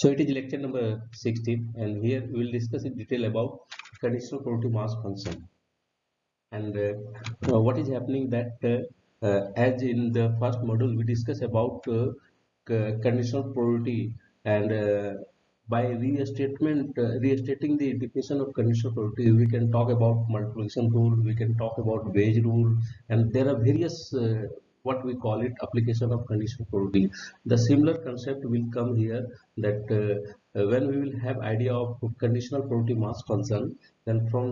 So it is lecture number 16 and here we will discuss in detail about conditional probability mass function. And uh, uh, what is happening that uh, uh as in the first module we discuss about uh, conditional probability and uh, by restatement restating the definition of conditional probability we can talk about multiplication rule we can talk about Bayes rule and there are various what we call it application of conditional probability the similar concept will come here that uh, when we will have idea of conditional probability mass function then from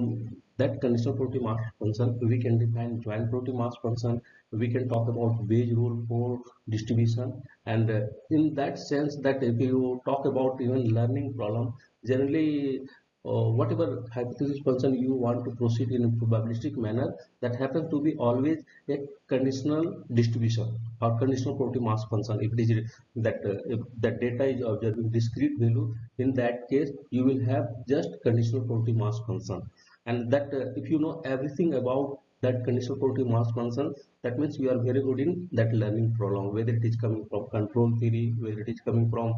that conditional probability mass function we can define joint probability mass function. We can talk about Bayes rule for distribution. And uh, in that sense that if you talk about even learning problem generally uh, whatever hypothesis function you want to proceed in a probabilistic manner that happens to be always a conditional distribution or conditional probability mass function. If it is that uh, if that data is observing discrete value in that case you will have just conditional probability mass function. And that uh, if you know everything about that conditional probability mass function that means you are very good in that learning problem whether it is coming from control theory whether it is coming from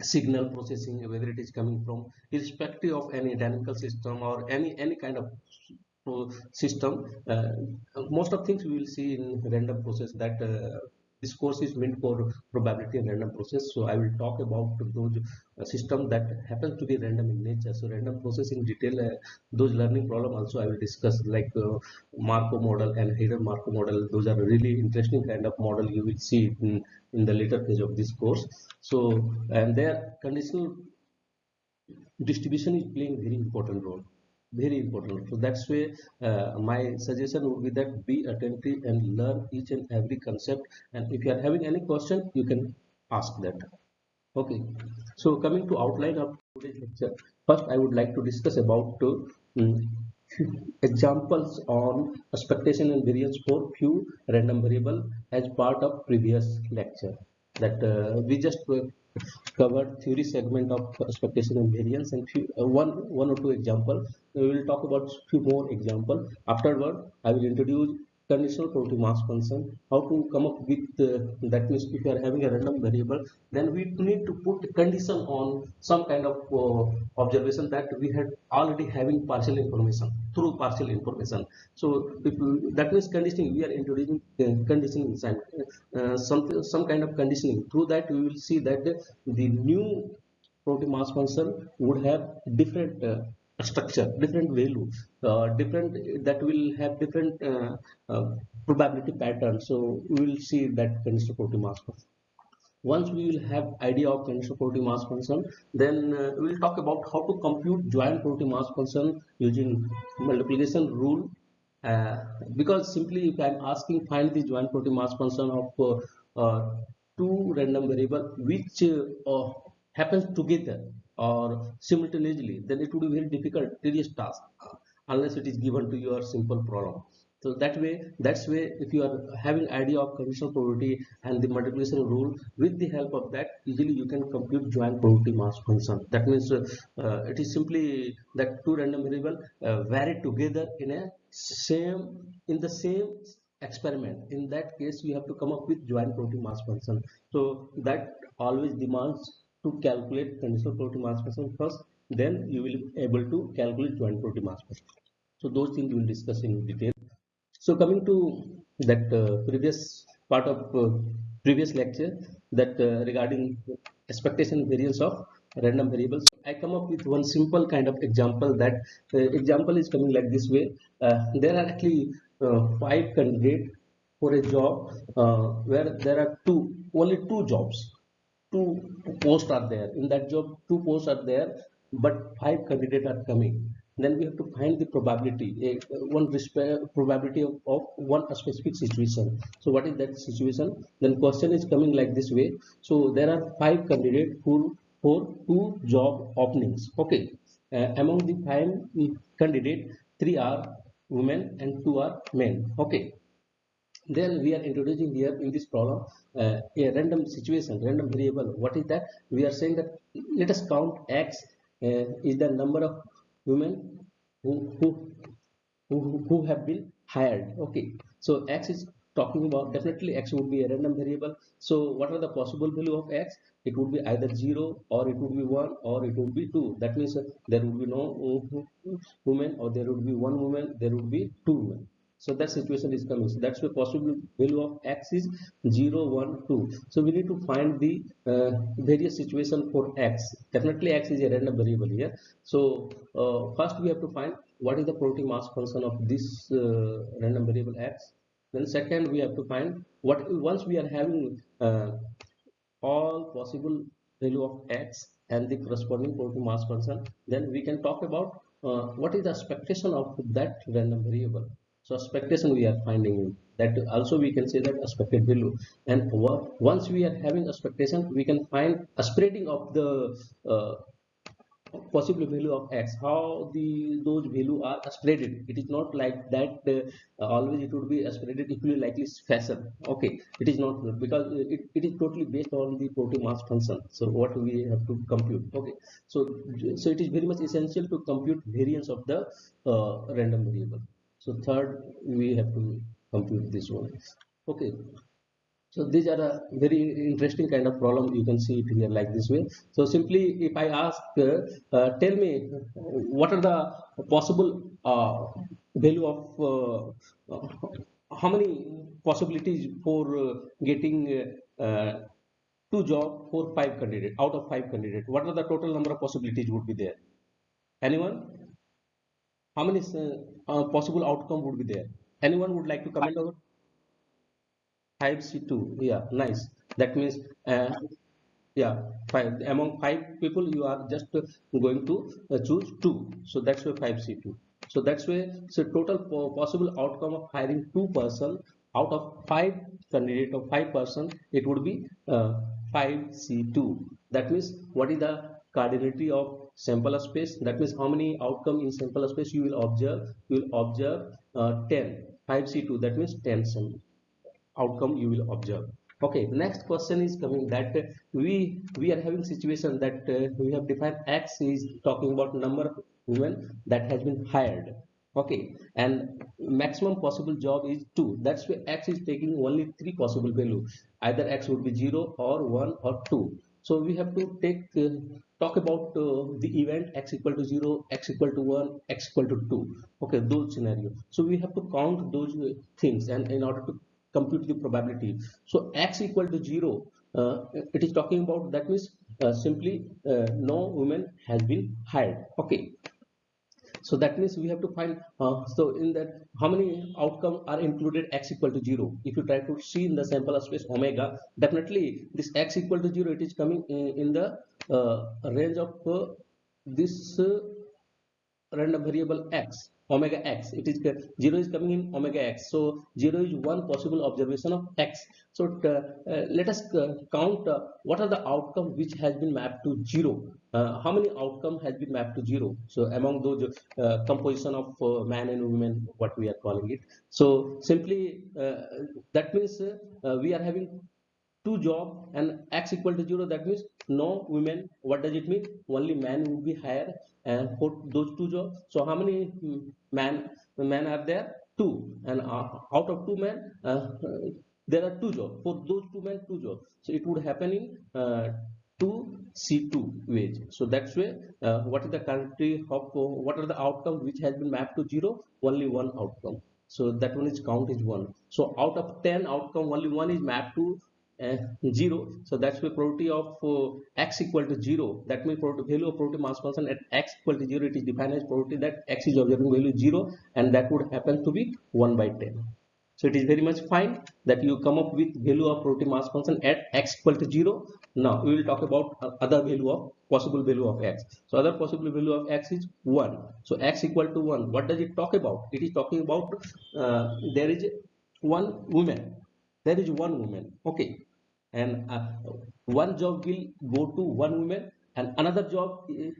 signal processing whether it is coming from irrespective of any dynamical system or any any kind of system uh, most of things we will see in random process that uh, this course is meant for probability and random process. So i will talk about those uh, system that happens to be random in nature. So random process in detail uh, those learning problem also i will discuss like uh, markov model and hidden markov model. Those are really interesting kind of model you will see in, in the later phase of this course. So and their conditional distribution is playing very important role very important. So that's why uh, my suggestion would be that be attentive and learn each and every concept. And if you are having any question you can ask that. Okay. So coming to outline of today's lecture first i would like to discuss about uh, examples on expectation and variance for few random variable as part of previous lecture. That uh, we just covered theory segment of expectation and variance and few, uh, one one or two example. We will talk about few more example. Afterward i will introduce conditional probability mass function how to come up with uh, that means if you are having a random variable then we need to put condition on some kind of uh, observation that we had already having partial information through partial information. So if that means conditioning we are introducing uh, conditioning inside. Uh, some some kind of conditioning. Through that we will see that the new probability mass function would have different uh, structure different value uh, different that will have different uh, uh, probability pattern. So we will see that conditional probability mass function. Once we will have idea of conditional probability mass function then uh, we will talk about how to compute joint probability mass function using multiplication rule. Uh, because simply if i'm asking find the joint probability mass function of uh, two random variable which happens together or simultaneously then it would be very difficult tedious task unless it is given to your simple problem. So that way that's way if you are having idea of conditional probability and the multiplication rule with the help of that easily you can compute joint probability mass function. That means uh, uh, it is simply that two random variable uh, vary together in a same in the same experiment. In that case you have to come up with joint probability mass function. So that always demands to calculate conditional probability mass function first then you will be able to calculate joint probability mass function so those things we will discuss in detail. So coming to that uh, previous part of uh, previous lecture that uh, regarding expectation variance of random variables. I come up with one simple kind of example that uh, example is coming like this way. Uh, there are actually uh, five candidates for a job where there are two only two jobs two posts are there. In that job two posts are there but five candidates are coming. Then we have to find the probability a, one probability of, of, one specific situation. So what is that situation? Then question is coming like this way. So there are five candidates who for two job openings. Okay. Uh, among the five candidates three are women and two are men. Okay then we are introducing here in this problem uh, a random situation random variable. What is that? We are saying that let us count x uh, is the number of women who, who who who have been hired. Okay. So x is talking about definitely x would be a random variable. So what are the possible value of x? It would be either 0 or it would be 1 or it would be 2 that means uh, there would be no uh, woman or there would be one woman there would be two women so that situation is coming. So that's the possible value of x is 0 1 2 so we need to find the uh, various situation for x. Definitely x is a random variable here. So uh, first we have to find what is the probability mass function of this uh, random variable x. Then second we have to find what once we are having uh, all possible value of x and the corresponding probability mass function then we can talk about uh, what is the expectation of that random variable so expectation we are finding that also we can say that expected value. And once we are having expectation we can find a spreading of the uh, possible value of x. How the those value are spreaded. It is not like that uh, always it would be spreaded equally likely fashion. Okay. It is not because it, it is totally based on the probability mass function. So what we have to compute. Okay. So so it is very much essential to compute variance of the uh, random variable so third we have to compute this one. Okay. So these are a very interesting kind of problem. You can see it here like this way. So simply if i ask uh, uh, tell me what are the possible uh, value of uh, how many possibilities for uh, getting uh, two job for five candidate out of five candidate? What are the total number of possibilities would be there? Anyone how many possible outcome would be there? Anyone would like to comment over 5c2 yeah nice. That means uh, yeah five among five people you are just going to uh, choose two. So that's why 5c2 so that's why so total possible outcome of hiring two person out of five candidate of five person it would be uh, 5c2 that means what is the cardinality of sample space. That means how many outcome in sample space you will observe you will observe uh, 10 5c2 that means 10 sample outcome you will observe. Okay the next question is coming that we we are having situation that uh, we have defined x is talking about number of women that has been hired. Okay and maximum possible job is 2 that's why x is taking only three possible value. Either x would be 0 or 1 or 2 so we have to take uh, talk about uh, the event x equal to 0 x equal to 1 x equal to 2 okay those scenario. So we have to count those uh, things and in order to compute the probability. So x equal to 0 uh, it is talking about that means uh, simply uh, no woman has been hired. Okay. So that means we have to find uh, so in that how many outcome are included x equal to 0 if you try to see in the sample space omega definitely this x equal to 0 it is coming in, in the uh, range of uh, this random variable x omega x. It is 0 is coming in omega x. So 0 is one possible observation of x. So uh, uh, let us uh, count uh, what are the outcome which has been mapped to 0 uh, how many outcome has been mapped to 0 so among those uh, composition of man and women what we are calling it. So simply that means we are having two job and x equal to 0 that means no women what does it mean? Only man will be hired and for those two jobs. So how many man men are there? Two. And uh, out of two men uh, there are two jobs. For those two men two jobs. So it would happen in uh, 2 c2 wage so that's why uh, what is the country of what are the outcome which has been mapped to zero? Only one outcome. So that one is count is one. So out of 10 outcome only one is mapped to uh, 0 so that's the probability of uh, x equal to 0 that means value of probability mass function at x equal to 0 it is defined as probability that x is observing value 0 and that would happen to be 1 by 10 so it is very much fine that you come up with value of probability mass function at x equal to 0 now we will talk about other value of possible value of x. So other possible value of x is 1 so x equal to 1 what does it talk about? It is talking about uh, there is one woman there is one woman. Okay. And uh, one job will go to one woman and another job uh,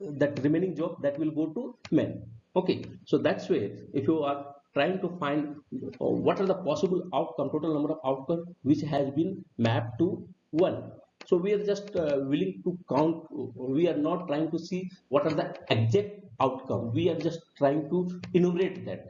that remaining job that will go to men. Okay. So that's way if you are trying to find uh, what are the possible outcome total number of outcome which has been mapped to one. So we are just uh, willing to count we are not trying to see what are the exact outcome. We are just trying to enumerate that.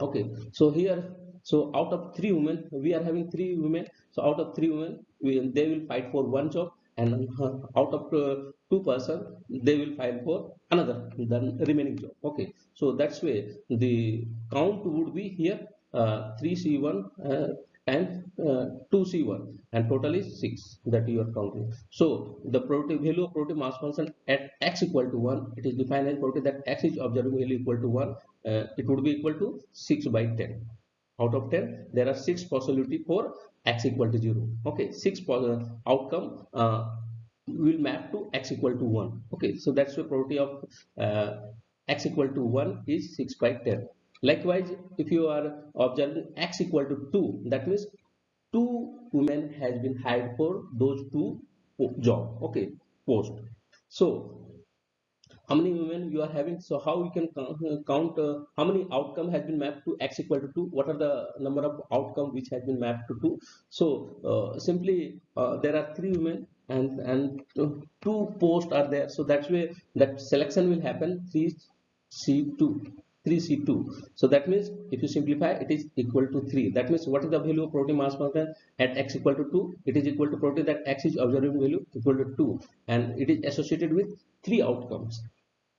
Okay. So here so out of three women we are having three women. So out of three women we, they will fight for one job and uh, out of uh, two person they will fight for another the remaining job. Okay. So that's way the count would be here. Uh, 3c1 uh, and uh, 2c1 and total is 6 that you are counting. So the probability value of probability mass function at x equal to 1 it is defined as probability that x is observing value equal to 1 uh, it would be equal to 6 by 10 out of 10 there are six possibility for x equal to 0 okay six outcome uh, will map to x equal to 1 okay so that's the probability of uh, x equal to 1 is 6 by 10 likewise if you are observing x equal to 2 that means two women has been hired for those two job. Okay post. So how many women you are having? So how we can count uh, how many outcome has been mapped to x equal to 2 what are the number of outcome which has been mapped to 2 so uh, simply uh, there are three women and and two posts are there. So that's where that selection will happen. 3c2 3c2 so that means if you simplify it is equal to 3 that means what is the value of probability mass function? At x equal to 2 it is equal to probability that x is observing value equal to 2 and it is associated with three outcomes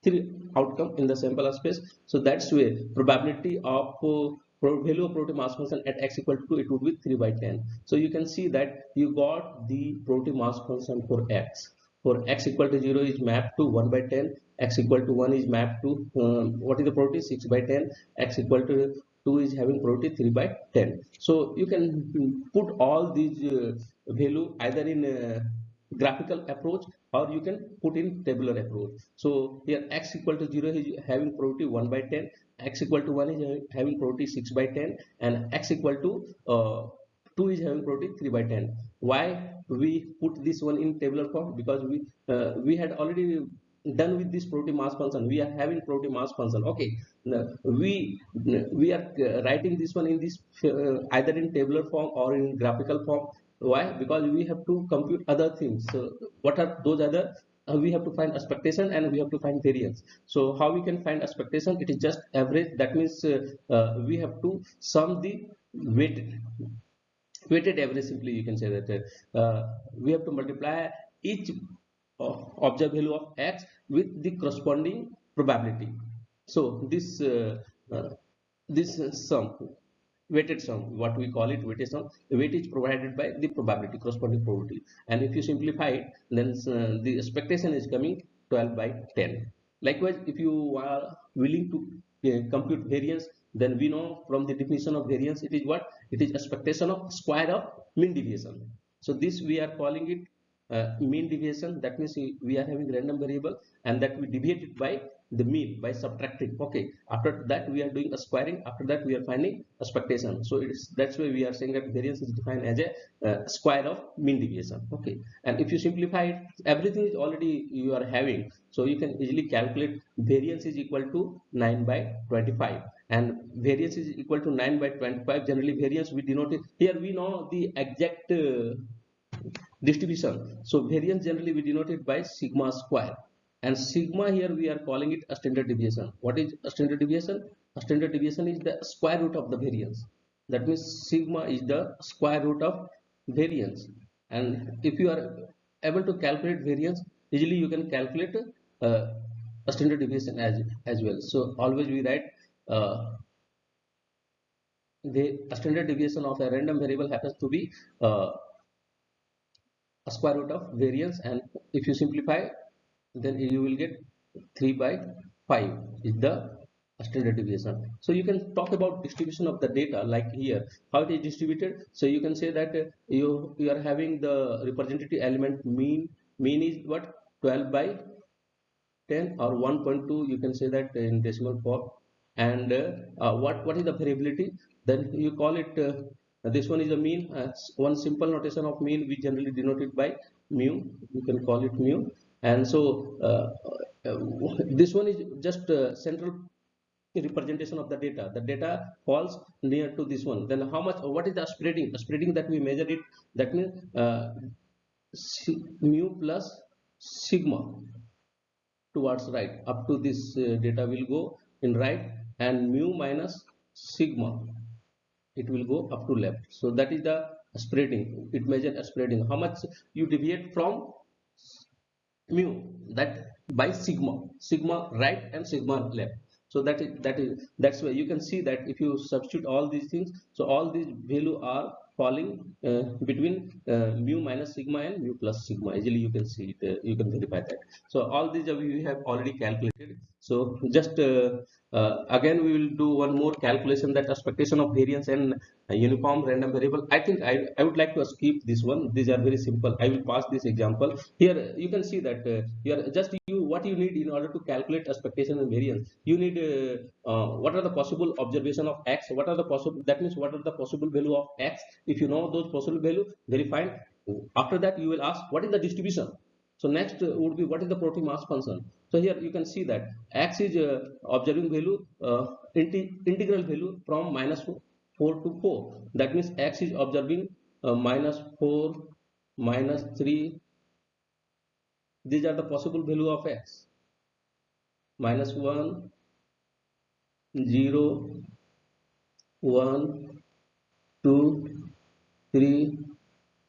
three outcome in the sample space. So that's where probability of uh, value of probability mass function at x equal to 2 it would be 3 by 10 so you can see that you got the probability mass function for x. For x equal to 0 is mapped to 1 by 10 x equal to 1 is mapped to um, what is the probability 6 by 10 x equal to 2 is having probability 3 by 10 so you can put all these uh, value either in graphical approach or you can put in tabular approach so here x equal to 0 is having probability 1 by 10 x equal to 1 is having probability 6 by 10 and x equal to uh, 2 is having probability 3 by 10 why we put this one in tabular form? Because we uh, we had already done with this probability mass function. We are having probability mass function. Okay. We we are uh, writing this one in this uh, either in tabular form or in graphical form why? Because we have to compute other things. So what are those other uh, we have to find expectation and we have to find variance. So how we can find expectation? It is just average. That means uh, uh, we have to sum the weighted weighted average simply you can say that uh, we have to multiply each observed value of x with the corresponding probability. So this uh, this sum weighted sum what we call it weighted sum the weight is provided by the probability corresponding probability. And if you simplify it then uh, the expectation is coming 12 by 10 likewise if you are willing to uh, compute variance then we know from the definition of variance it is what? It is expectation of square of mean deviation. So this we are calling it uh, mean deviation. That means we are having random variable and that we deviate it by the mean by subtracting. Okay after that we are doing a squaring after that we are finding expectation. So it's that's why we are saying that variance is defined as a uh, square of mean deviation. Okay and if you simplify it everything is already you are having. So you can easily calculate variance is equal to 9 by 25 and variance is equal to 9 by 25 generally variance we denote it here we know the exact uh, distribution. So variance generally we denote it by sigma square and sigma here we are calling it a standard deviation. What is a standard deviation? A standard deviation is the square root of the variance. That means sigma is the square root of variance. And if you are able to calculate variance easily you can calculate uh, a standard deviation as as well. So always we write uh, the standard deviation of a random variable happens to be uh, a square root of variance. And if you simplify then you will get 3 by 5 is the standard deviation. So you can talk about distribution of the data like here. How it is distributed? So you can say that uh, you you are having the representative element mean mean is what? 12 by 10 or 1.2 you can say that in decimal form. And uh, uh, what what is the variability? Then you call it uh, this one is the mean uh, one simple notation of mean we generally denote it by mu. You can call it mu and so uh, uh, this one is just central representation of the data. The data falls near to this one. Then how much what is the spreading? The spreading that we measure it that means uh, mu plus sigma towards right. Up to this uh, data will go in right and mu minus sigma it will go up to left. So that is the spreading. It measures spreading. How much you deviate from mu that by sigma sigma right and sigma left. So that is that is that's why you can see that if you substitute all these things so all these value are falling uh, between uh, mu minus sigma and mu plus sigma. Easily you can see it uh, you can verify that. So all these we have already calculated. So just uh, uh, again we will do one more calculation that expectation of variance and uniform random variable. I think I, I would like to skip this one. These are very simple. I will pass this example. Here you can see that uh, here just you what you need in order to calculate expectation and variance. You need what are the possible observation of x? What are the possible that means what are the possible value of x if you know those possible value very fine after that you will ask what is the distribution? So next uh, would be what is the Probability mass function? So here you can see that x is uh, observing value uh, integral value from minus 4 to 4 that means x is observing uh, minus 4 minus 3 these are the possible value of x. Minus 1 0 1 2 3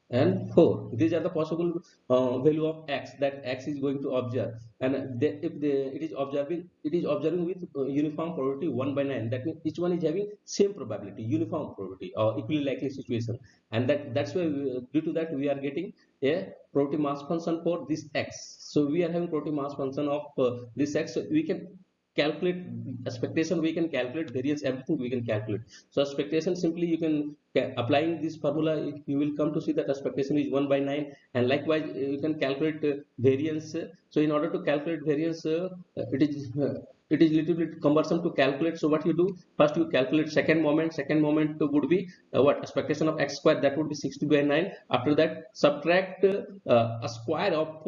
and 4 these are the possible uh, value of x that x is going to observe. And they, if they, it is observing it is observing with uh, uniform probability 1 by 9 that means each one is having same probability uniform probability or equally likely situation. And that that's why we, due to that we are getting a probability mass function for this x. So we are having probability mass function of uh, this x. So we can calculate expectation we can calculate variance everything we can calculate. So expectation simply you can applying this formula you will come to see that expectation is 1 by 9 and likewise you can calculate uh, variance. So in order to calculate variance uh, it is uh, it is little bit cumbersome to calculate. So what you do? First you calculate second moment. Second moment would be uh, what? Expectation of x square. That would be 60 by 9 after that subtract uh, a square of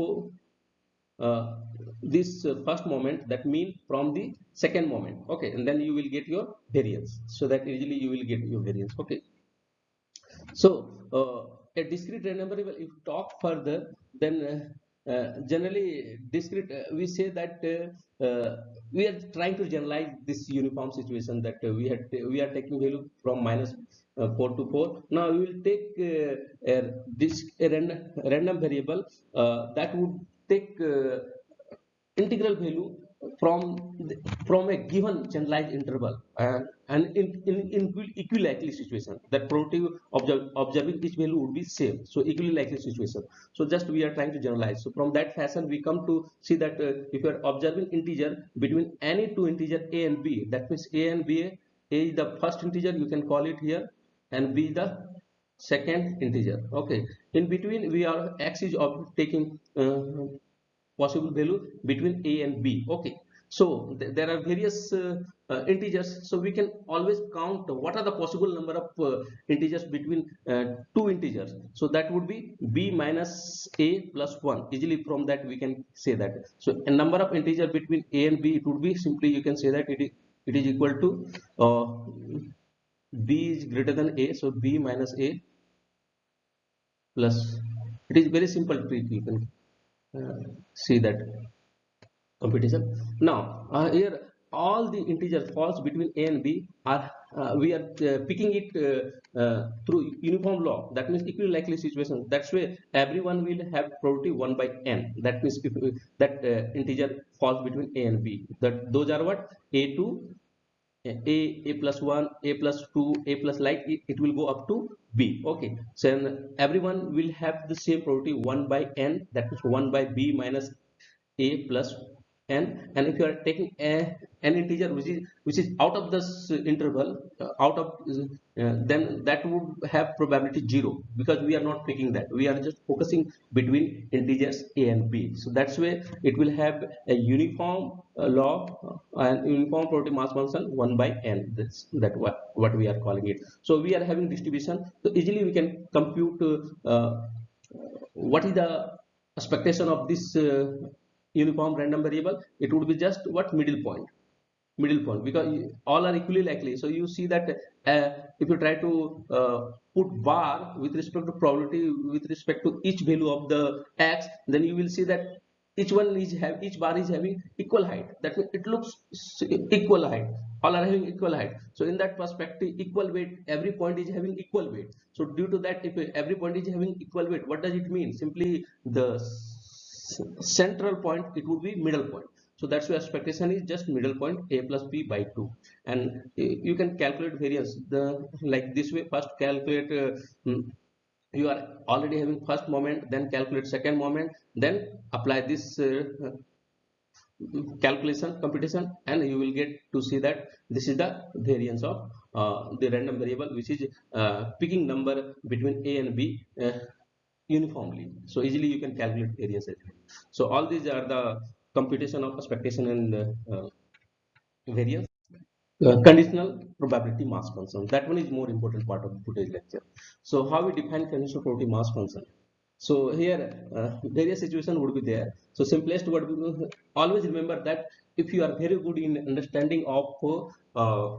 this uh, first moment that mean from the second moment. Okay and then you will get your variance. So that easily you will get your variance. Okay. So uh, a discrete random variable if talk further then uh, uh, generally discrete uh, we say that we are trying to generalize this uniform situation that we had we are taking value from minus 4 to 4 now we will take a, this a random, random variable that would take uh, integral value from the, from a given generalized interval uh, and in, in, in equally likely situation that probability of observing each value would be same. So equally likely situation. So just we are trying to generalize. So from that fashion we come to see that uh, if you are observing integer between any two integer a and b that means a and b a is the first integer you can call it here and b the second integer. Okay. In between we are x is of taking uh, possible value between a and b. Okay. So th there are various uh, uh, integers. So we can always count what are the possible number of uh, integers between uh, two integers. So that would be b minus a plus 1 easily from that we can say that. So a number of integer between a and b it would be simply you can say that it is it is equal to uh, b is greater than a. So b minus a plus. It is very simple trick you can uh, see that competition now uh, here all the integers falls between a and b are uh, we are uh, picking it uh, uh, through uniform law. That means equally likely situation. That's why everyone will have probability 1 by n. That means if that integer falls between a and b. That those are what? A2 a a plus 1 a plus 2 a plus like it, it will go up to b. Okay. So everyone will have the same probability 1 by n that is 1 by b minus a plus n and if you are taking a, an integer which is which is out of this interval uh, out of uh, then that would have probability zero because we are not picking that. We are just focusing between integers a and b. So that's why it will have a uniform uh, law uh, and uniform probability mass function 1 by n. That's that what what we are calling it. So we are having distribution. So easily we can compute uh, what is the expectation of this uh, uniform random variable it would be just what middle point. Middle point because all are equally likely. So you see that uh, if you try to uh, put bar with respect to probability with respect to each value of the x then you will see that each one is have each bar is having equal height. That means it looks equal height. All are having equal height. So in that perspective equal weight every point is having equal weight. So due to that if every point is having equal weight what does it mean? Simply the central point it would be middle point. So that's why expectation is just middle point a plus b by 2 and you can calculate variance. The like this way first calculate uh, hmm, you are already having first moment then calculate second moment then apply this uh, calculation computation and you will get to see that this is the variance of uh, the random variable which is uh, picking number between a and b uh, uniformly. So easily you can calculate variance so all these are the computation of expectation and uh, variance. Uh, conditional probability mass function. That one is more important part of today's lecture. So how we define conditional probability mass function? So here uh, various situation would be there. So simplest would be always remember that if you are very good in understanding of uh,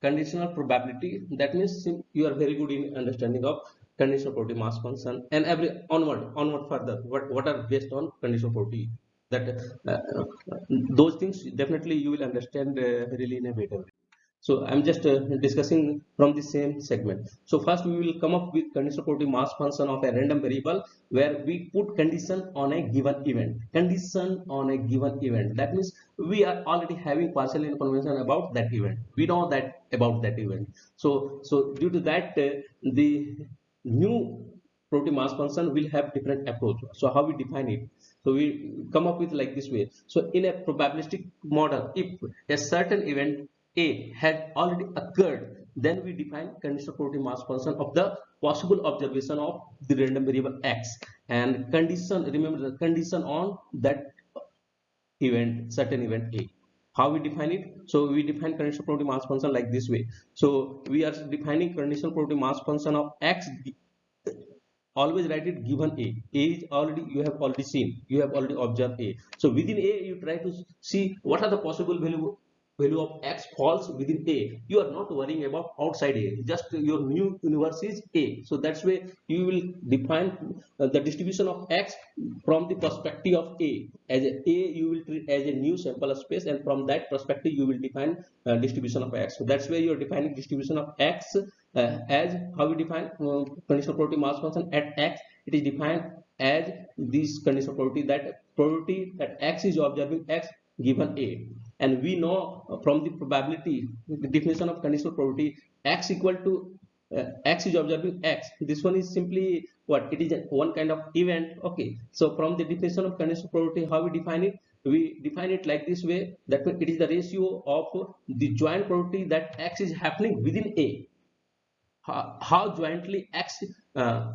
conditional probability that means you are very good in understanding of conditional probability mass function and every onward onward further what what are based on conditional probability that uh, those things definitely you will understand uh, really in a better way. So i'm just uh, discussing from the same segment. So first we will come up with conditional probability mass function of a random variable where we put condition on a given event. Condition on a given event. That means we are already having partial information about that event. We know that about that event. So so due to that uh, the new probability mass function will have different approach. So how we define it? So we come up with like this way. So in a probabilistic model if a certain event a had already occurred then we define conditional probability mass function of the possible observation of the random variable x. And condition remember the condition on that event certain event a how we define it. So we define conditional probability mass function like this way. So we are defining conditional probability mass function of x always write it given a. A is already you have already seen you have already observed a. So within a you try to see what are the possible value value of x falls within a. You are not worrying about outside a. Just your new universe is a. So that's why you will define uh, the distribution of x from the perspective of a. As a, a you will treat as a new sample space and from that perspective you will define uh, distribution of x. So that's where you are defining distribution of x uh, as how we define uh, conditional probability mass function at x. It is defined as this conditional probability that probability that x is observing x given a and we know from the probability the definition of conditional probability x equal to uh, x is observing x. This one is simply what? It is one kind of event. Okay. So from the definition of conditional probability how we define it? We define it like this way that it is the ratio of the joint probability that x is happening within a. How, how jointly x uh,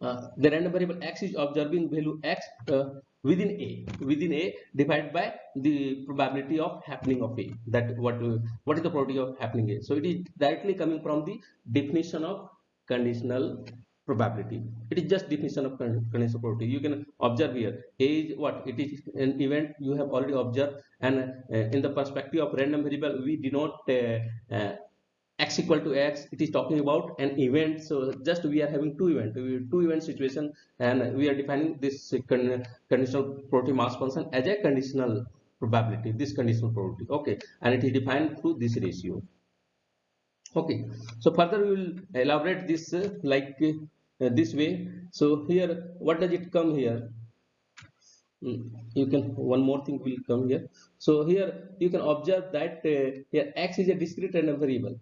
uh, the random variable x is observing value x uh, within a within a divided by the probability of happening of a that what what is the probability of happening a? So it is directly coming from the definition of conditional probability. It is just definition of conditional probability. You can observe here. A is what? It is an event you have already observed and uh, in the perspective of random variable we denote uh, uh, x equal to x it is talking about an event. So just we are having two event two event situation and we are defining this conditional probability mass function as a conditional probability this conditional probability. Okay and it is defined through this ratio. Okay so further we will elaborate this uh, like uh, this way. So here what does it come here? Hmm, you can one more thing will come here. So here you can observe that uh, here x is a discrete random variable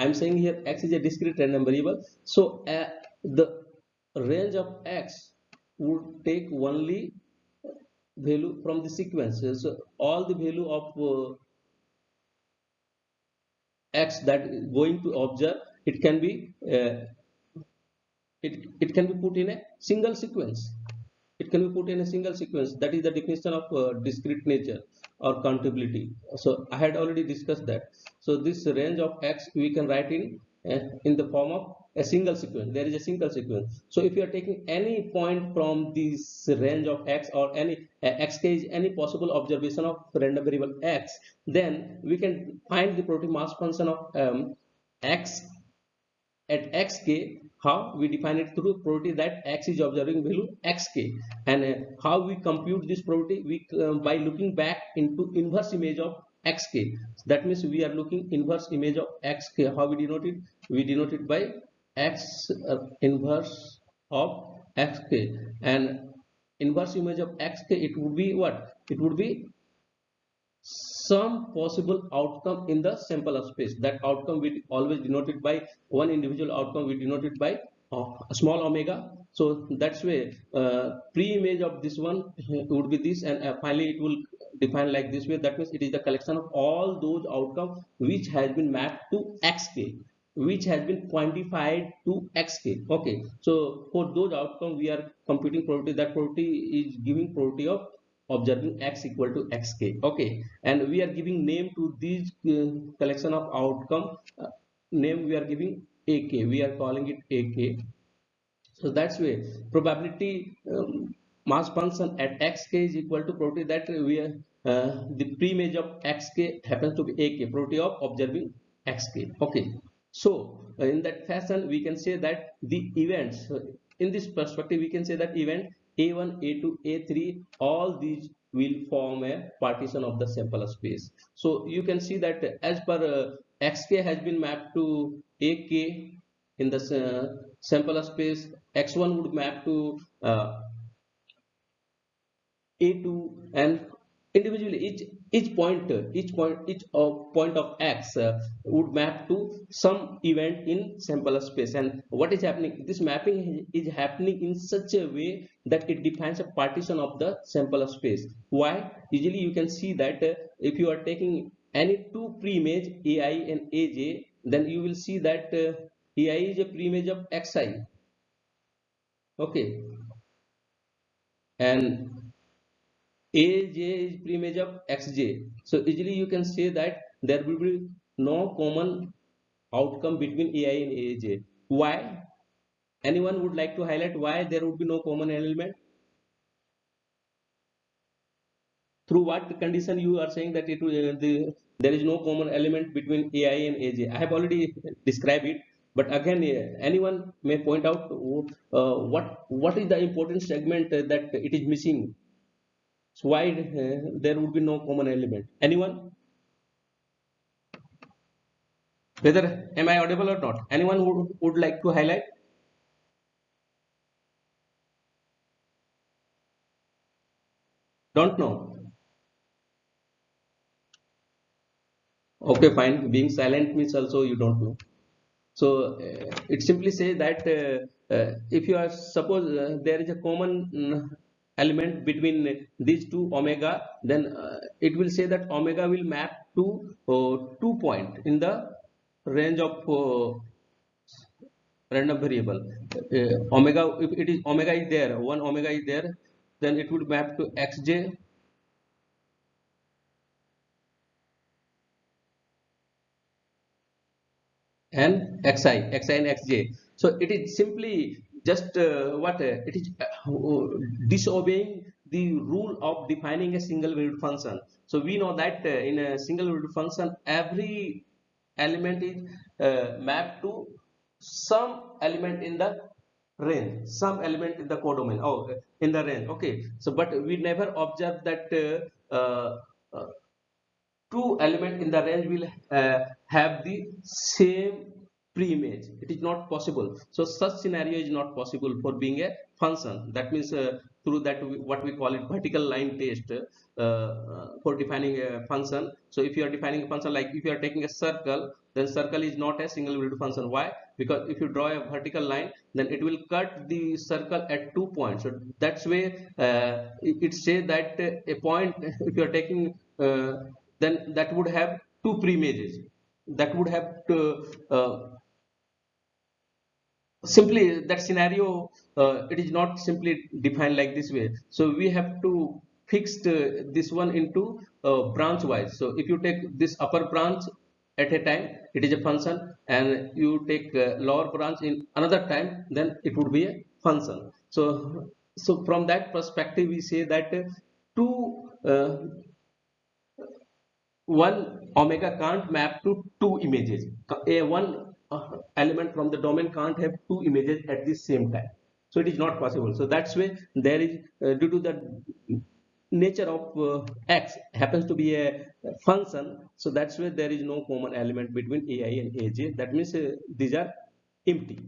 I'm saying here x is a discrete random variable. So uh, the range of x would take only value from the sequence. So all the value of uh, x that going to observe it can be uh, it, it can be put in a single sequence it can be put in a single sequence that is the definition of uh, discrete nature or countability. So i had already discussed that. So this range of x we can write in uh, in the form of a single sequence. There is a single sequence. So if you are taking any point from this range of x or any uh, x is any possible observation of random variable x then we can find the probability mass function of um, x at xk how we define it through probability that x is observing value xk and uh, how we compute this probability we uh, by looking back into inverse image of xk that means we are looking inverse image of xk how we denote it? We denote it by x uh, inverse of xk and inverse image of xk it would be what? It would be some possible outcome in the sample of space. That outcome we always denoted by one individual outcome we denoted by a small omega. So that's way uh, pre-image of this one would be this and uh, finally it will define like this way. That means it is the collection of all those outcomes which has been mapped to xk which has been quantified to xk okay. So for those outcomes we are computing probability. That probability is giving probability of observing x equal to xk okay. And we are giving name to these uh, collection of outcome. Uh, name we are giving ak we are calling it ak so that's way probability um, mass function at xk is equal to probability that we are uh, the pre-image of xk happens to be ak probability of observing xk okay. So uh, in that fashion we can say that the events uh, in this perspective we can say that event a1 a2 a3 all these will form a partition of the sample space. So you can see that as per uh, xk has been mapped to ak in the uh, sample space. X1 would map to uh, a2 and individually each each point each point each uh, point of x uh, would map to some event in sample space. And what is happening this mapping is happening in such a way that it defines a partition of the sample space. Why? Usually you can see that uh, if you are taking any two pre-image ai and aj then you will see that uh, ai is a pre-image of xi okay. And aj is preimage of xj so easily you can say that there will be no common outcome between ai and aj why? Anyone would like to highlight why there would be no common element? Through what condition you are saying that it uh, the, there is no common element between ai and aj i have already described it but again uh, anyone may point out uh, what what is the important segment uh, that it is missing so why uh, there would be no common element? Anyone? Whether am I audible or not? Anyone would, would like to highlight? Don't know. Okay, fine. Being silent means also you don't know. So uh, it simply says that uh, uh, if you are suppose uh, there is a common mm, element between these two omega then uh, it will say that omega will map to uh, two point in the range of uh, random variable. Uh, omega if it is omega is there one omega is there then it would map to xj. And xi xi and xj. So it is simply just uh, what uh, it is uh, disobeying the rule of defining a single valued function. So we know that uh, in a single valued function every element is uh, mapped to some element in the range some element in the codomain oh in the range okay. So but we never observe that uh, two element in the range will have the same pre-image it is not possible. So such scenario is not possible for being a function. That means uh, through that we, what we call it vertical line test uh, uh, for defining a function. So if you are defining a function like if you are taking a circle then circle is not a single valued function. Why? Because if you draw a vertical line then it will cut the circle at two points. So that's way uh, it, says that a point if you are taking uh, then that would have two pre-images that would have to, uh, simply that scenario uh, it is not simply defined like this way. So we have to fix uh, this one into uh, branch wise. So if you take this upper branch at a time it is a function and you take uh, lower branch in another time then it would be a function. So so from that perspective we say that two uh, one omega can't map to two images. A one element from the domain can't have two images at the same time. So it is not possible. So that's why there is uh, due to the nature of uh, x happens to be a function so that's why there is no common element between ai and aj that means uh, these are empty.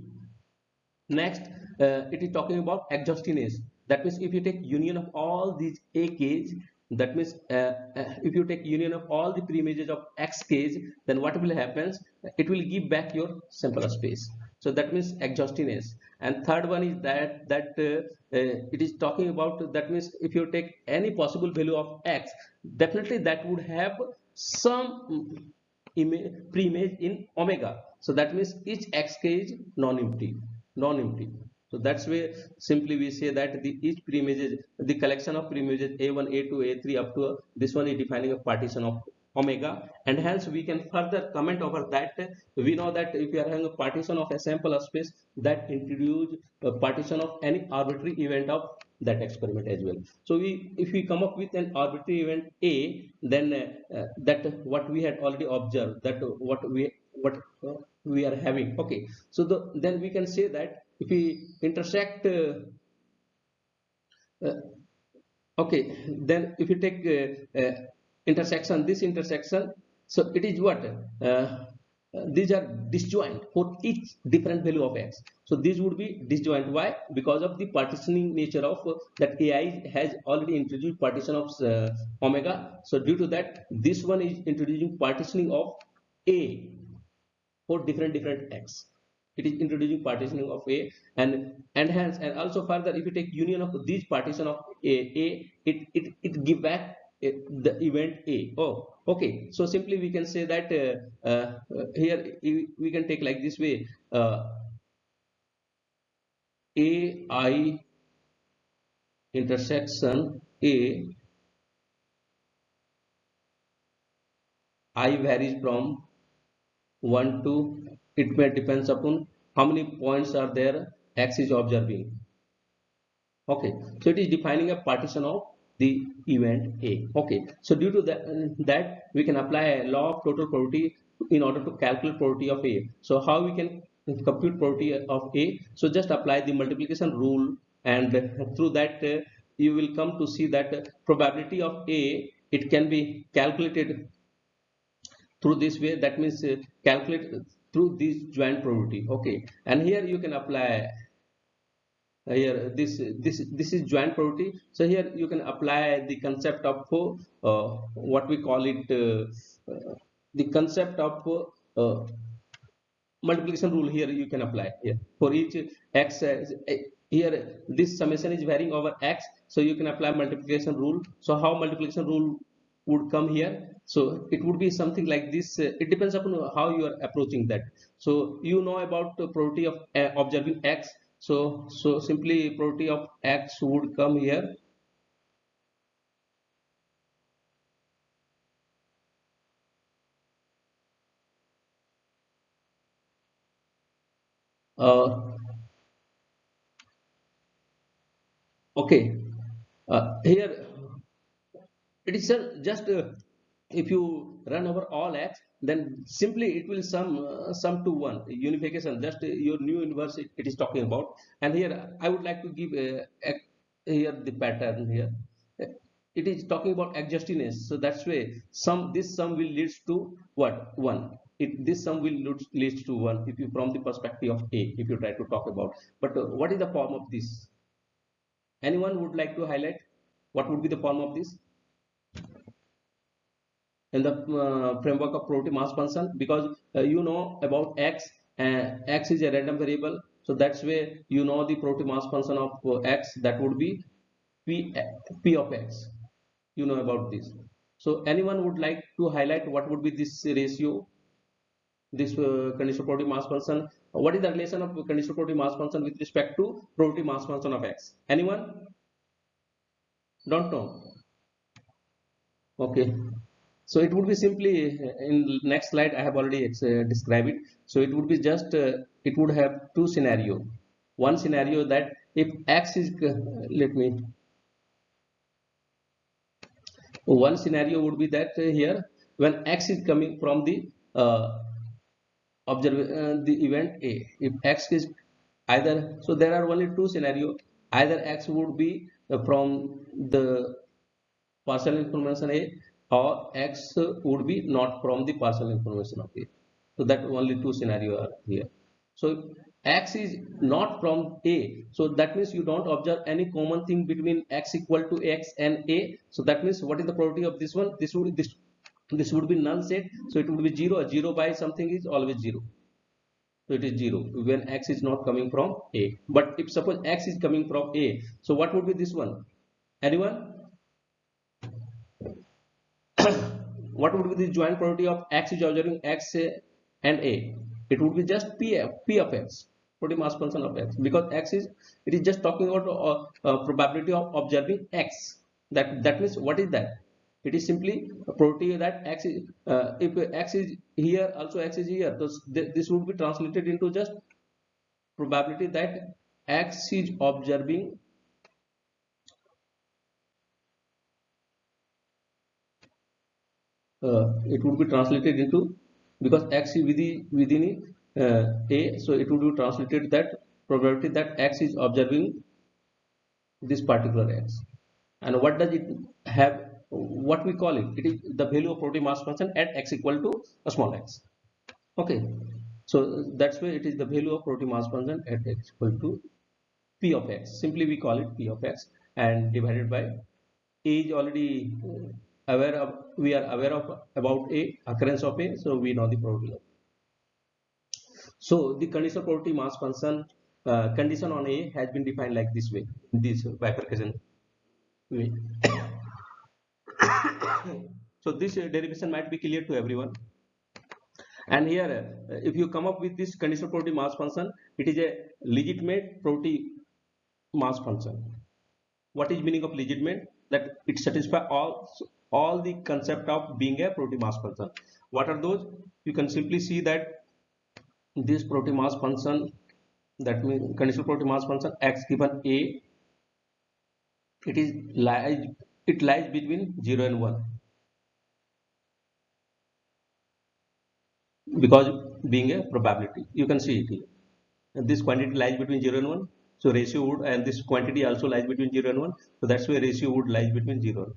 Next uh, it is talking about exhaustiness that means if you take union of all these a k's that means uh, uh, if you take union of all the preimages of x k's then what will happen it will give back your sample space. So that means exhaustiness and third one is that that uh, uh, it is talking about that means if you take any possible value of x definitely that would have some pre-image in omega. So that means each xk is non-empty non-empty so that's why simply we say that the each preimages the collection of preimages a1 a2 a3 up to this one is defining a partition of omega. And hence we can further comment over that. We know that if you are having a partition of a sample space that introduce a partition of any arbitrary event of that experiment as well. So we if we come up with an arbitrary event a then uh, that what we had already observed that what we what we are having. Okay. So the, then we can say that if we intersect uh, uh okay then if you take uh, intersection this intersection so it is what? These are disjoint for each different value of x. So these would be disjoint why because of the partitioning nature of uh, that ai has already introduced partition of uh, omega. So due to that this one is introducing partitioning of a for different different x it is introducing partitioning of a and and hence and also further if you take union of these partition of a a it it, it give back the event A. Oh, okay. So simply we can say that uh, uh, here we can take like this way. Uh, A I intersection A I varies from 1 to it may depends upon how many points are there x is observing okay so it is defining a partition of the event A. Okay, so due to that, that we can apply a law of total probability in order to calculate probability of A. So how we can compute probability of A? So just apply the multiplication rule and through that uh, you will come to see that probability of A it can be calculated through this way that means uh, calculate through this joint probability. Okay. And here you can apply uh, here this this this is joint probability. So here you can apply the concept of uh, what we call it uh, uh the concept of uh, multiplication rule here you can apply here. For each x uh, here this summation is varying over x. So you can apply multiplication rule. So how multiplication rule would come here. So it would be something like this it depends upon how you are approaching that. So you know about the probability of observing x. So so simply probability of x would come here. Uh, okay. Uh, here it is just uh, if you run over all x then simply it will sum uh, sum to one. Unification just uh, your new inverse it, it is talking about. And here i would like to give uh, here the pattern here. It is talking about exhaustiness so that's way sum this sum will leads to what? One. It this sum will leads to one if you from the perspective of a if you try to talk about. But uh, what is the form of this? Anyone would like to highlight? What would be the form of this in the uh, framework of probability mass function because uh, you know about x and x is a random variable. So that's where you know the probability mass function of uh, x that would be p p of x. You know about this. So anyone would like to highlight what would be this ratio this uh, conditional probability mass function? What is the relation of conditional probability mass function with respect to probability mass function of x? Anyone? Don't know okay. So it would be simply in next slide i have already uh, described it. So it would be just uh, it would have two scenario. One scenario that if x is uh, let me one scenario would be that uh, here when x is coming from the uh, observe uh, the event a. If x is either so there are only two scenario. Either x would be uh, from the partial information a or x would be not from the partial information of a. So that only two scenario are here. So x is not from a. So that means you don't observe any common thing between x equal to x and a. So that means what is the probability of this one? This would this this would be null set. So it would be 0 A 0 by something is always 0 so it is 0 when x is not coming from a. But if suppose x is coming from a so what would be this one? Anyone what would be the joint probability of x is observing x and a? It would be just p, p of x probability mass function of x. Because x is it is just talking about uh, uh, probability of observing x. That that means what is that? It is simply a probability that x is uh, if x is here also x is here. So this would be translated into just probability that x is observing uh, it would be translated into because x is within within uh, a so it would be translated that probability that x is observing this particular x. And what does it have what we call it? It is the value of probability mass function at x equal to a small x. Okay. So that's why it is the value of probability mass function at x equal to p of x. Simply we call it p of x and divided by a is already aware of we are aware of about a occurrence of a so we know the probability so the conditional probability mass function uh, condition on a has been defined like this way this bifurcation way. So this derivation might be clear to everyone. And here uh, if you come up with this conditional probability mass function it is a legitimate probability mass function. What is meaning of legitimate? That it satisfies all all the concept of being a probability mass function. What are those? You can simply see that this probability mass function that means conditional probability mass function x given a it is lies it lies between 0 and 1 because being a probability you can see it here. And this quantity lies between 0 and 1 so ratio would and this quantity also lies between 0 and 1 so that's why ratio would lies between 0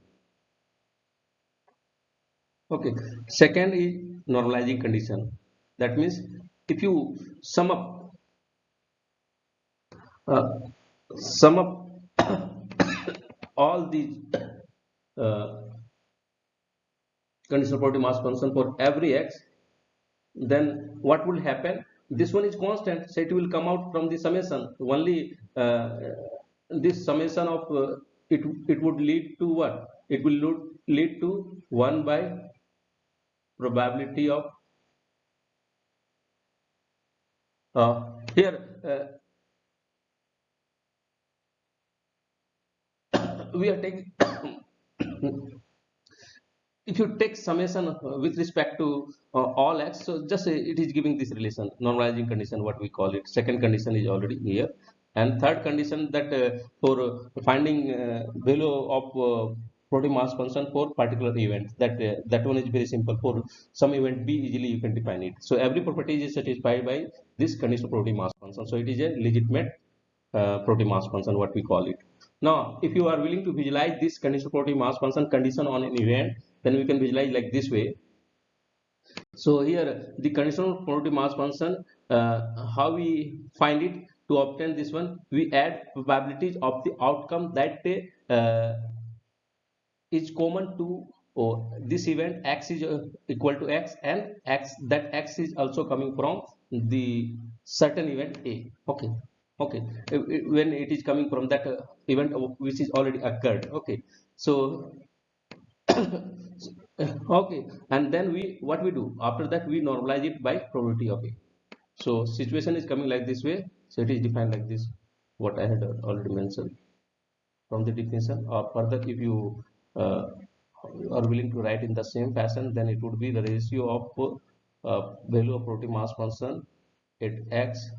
okay. Second is normalizing condition. That means if you sum up uh, sum up all these uh, conditional probability mass function for every x then what will happen? This one is constant. So it will come out from the summation. Only uh, this summation of uh, it it would lead to what? It will lead to 1 by probability of uh, here uh, we are taking if you take summation with respect to uh, all x so just it is giving this relation normalizing condition what we call it. Second condition is already here. And third condition that uh, for finding uh, value of probability mass function for particular event that uh, that one is very simple. For some event b easily you can define it. So every property is satisfied by this conditional probability mass function. So it is a legitimate uh, probability mass function what we call it. Now if you are willing to visualize this conditional probability mass function condition on an event then we can visualize like this way. So here the conditional probability mass function uh, how we find it? To obtain this one we add probabilities of the outcome that uh, is common to oh, this event x is uh, equal to x and x that x is also coming from the certain event a. Okay. Okay. When it is coming from that uh, event which is already occurred. Okay. So okay. And then we what we do? After that we normalize it by probability. Of a so situation is coming like this way. So it is defined like this what i had already mentioned. From the definition or further if you uh, are willing to write in the same fashion then it would be the ratio of uh, value of probability mass function at x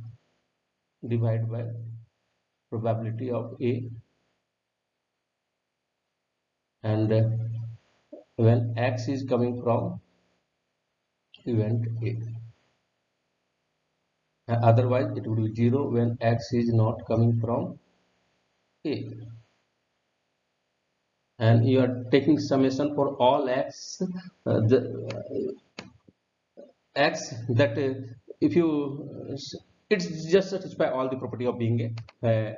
divided by probability of a and uh, when x is coming from event A. Otherwise it would be 0 when x is not coming from a and you are taking summation for all x uh, the uh, x that uh, if you it's just satisfy all the property of being a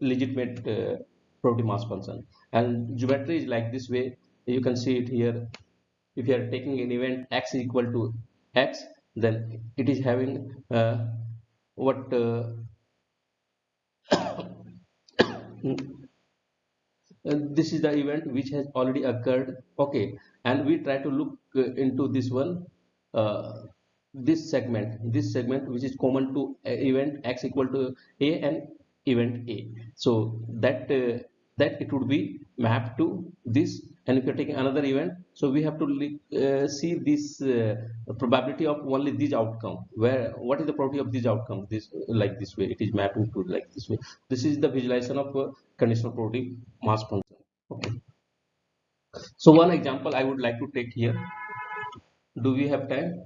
legitimate uh, property mass function. And geometry is like this way. You can see it here. If you are taking an event x equal to x then it is having uh, what uh, this is the event which has already occurred. Okay. And we try to look uh, into this one uh, this segment this segment which is common to event x equal to a and event a. So that uh, that it would be mapped to this and if you're taking another event. So we have to uh, see this uh, probability of only this outcome. Where what is the probability of this outcome? This like this way. It is mapping to like this way. This is the visualization of uh, conditional probability mass function. Okay. So one example i would like to take here. Do we have time?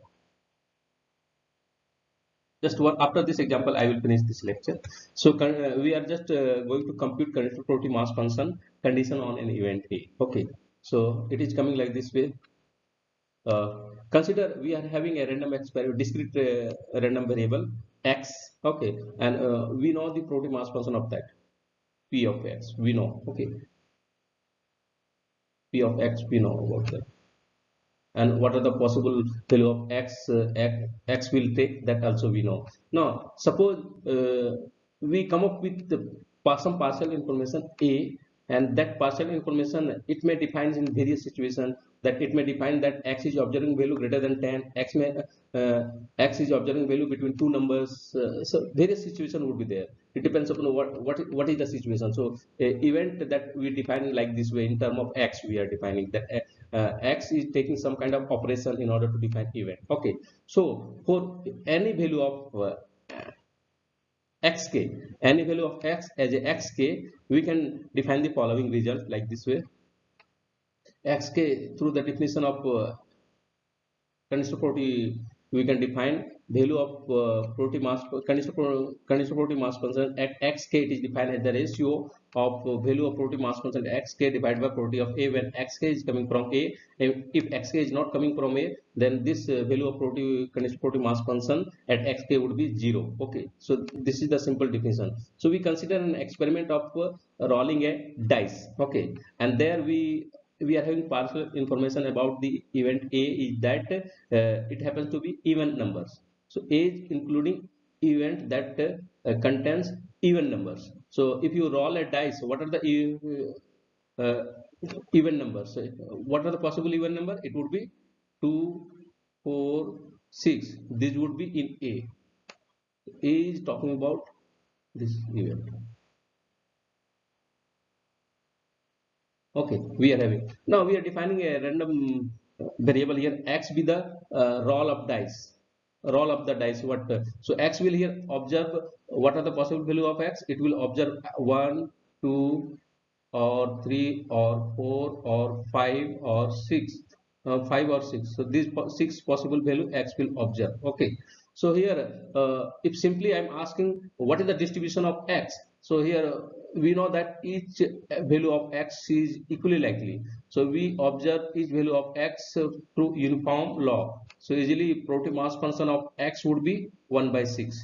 Just one after this example i will finish this lecture. So uh, we are just uh, going to compute conditional probability mass function condition on an event a. Okay so it is coming like this way. Uh, consider we are having a random experiment discrete uh, random variable x okay and uh, we know the probability mass function of that. P of x we know okay. P of x we know about that. And what are the possible value of x uh, x, x will take that also we know. Now suppose uh, we come up with some partial information a and that partial information it may define in various situations that it may define that x is observing value greater than 10 x may uh, x is observing value between two numbers uh, so various situation would be there. It depends upon what what what is the situation. So event that we define like this way in term of x we are defining that uh, uh, x is taking some kind of operation in order to define event. Okay. So for any value of uh, xk. Any value of x as a xk we can define the following result like this way. xk through the definition of uh, property we can define value of uh, probability mass conditional conditional probability mass function at xk it is defined as the ratio of uh, value of probability mass function xk divided by probability of a when xk is coming from a. If xk is not coming from a then this uh, value of probability conditional probability mass function at xk would be zero. Okay. So this is the simple definition. So we consider an experiment of uh, rolling a dice. Okay. And there we we are having partial information about the event a is that uh, it happens to be even numbers so a is including event that uh, contains even numbers. So if you roll a dice what are the uh, even numbers? What are the possible even number? It would be 2 4 6 this would be in a. A is talking about this event. Okay we are having. Now we are defining a random variable here. X be the uh, roll of dice roll of the dice. What uh, so x will here observe what are the possible value of x? It will observe one two or three or four or five or six. Uh, five or six. So these po six possible value x will observe. Okay. So here uh, if simply i'm asking what is the distribution of x? So here we know that each value of x is equally likely. So we observe each value of x through uniform law so easily probability mass function of x would be 1 by 6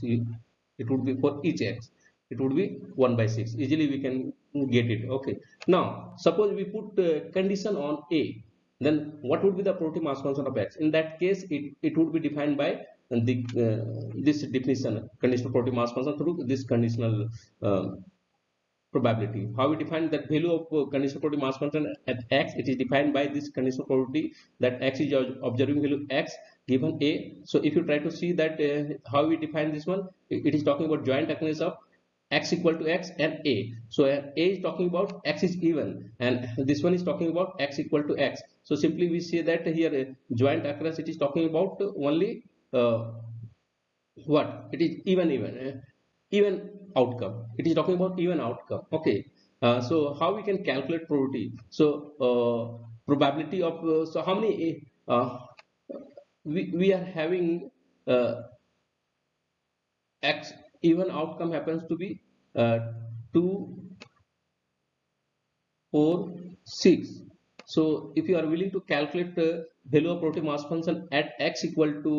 it would be for each x. It would be 1 by 6 easily we can get it. Okay. Now suppose we put uh, condition on a. Then what would be the probability mass function of x? In that case it, it would be defined by the uh, this definition conditional probability mass function through this conditional um, probability. How we define that value of uh, conditional probability mass function at x? It is defined by this conditional probability that x is observing value x given a. So if you try to see that uh, how we define this one, it is talking about joint occurrence of x equal to x and a. So uh, a is talking about x is even and this one is talking about x equal to x. So simply we say that here uh, joint occurrence it is talking about only uh, what? It is even even. Uh, even outcome. It is talking about even outcome. Okay. Uh, so how we can calculate probability? So uh, probability of uh, so how many uh, uh, we, we are having uh, x even outcome happens to be 2 4 6 so if you are willing to calculate the value of probability mass function at x equal to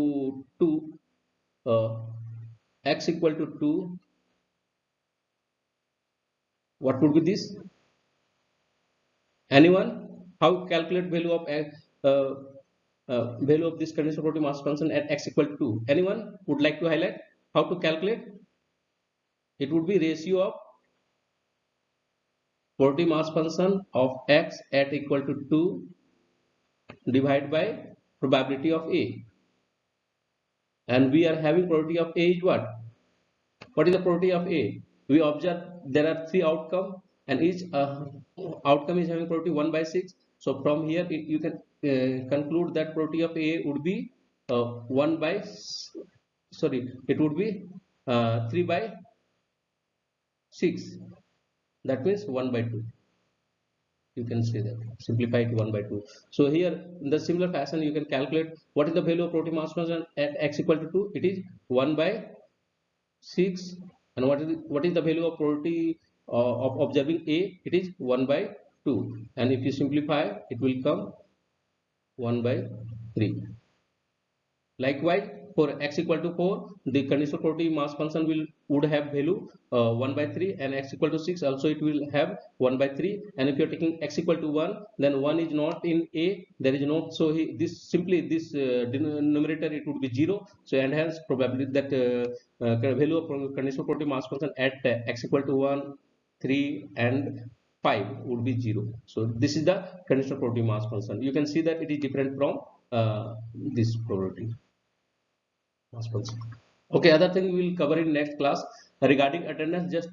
2 uh, x equal to 2 what would be this? Anyone? How calculate value of uh, uh, value of this conditional probability mass function at x equal to 2 anyone would like to highlight how to calculate? It would be ratio of probability mass function of x at equal to 2 divided by probability of a. And we are having probability of a is what? What is the probability of a we observe there are three outcome and each uh, outcome is having probability 1 by 6 so from here it, you can uh, conclude that probability of a would be uh, 1 by sorry it would be uh, 3 by 6 that means 1 by 2 you can say that. Simplify it 1 by 2 so here in the similar fashion you can calculate what is the value of probability mass function at x equal to 2 it is 1 by 6 and what is what is the value of probability uh, of observing a? It is 1 by 2 and if you simplify it will come 1 by 3 likewise for x equal to 4 the conditional probability mass function will would have value uh, 1 by 3 and x equal to 6 also it will have 1 by 3 and if you are taking x equal to 1 then 1 is not in a. There is no so he, this simply this uh, numerator it would be 0 so and hence probability that uh, uh, value of conditional probability mass function at uh, x equal to 1 3 and 5 would be 0 so this is the conditional probability mass function. You can see that it is different from uh, this probability okay other thing we will cover in next class regarding attendance. Just